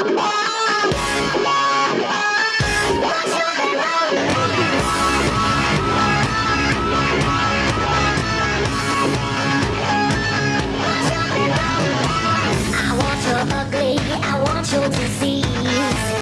Wow.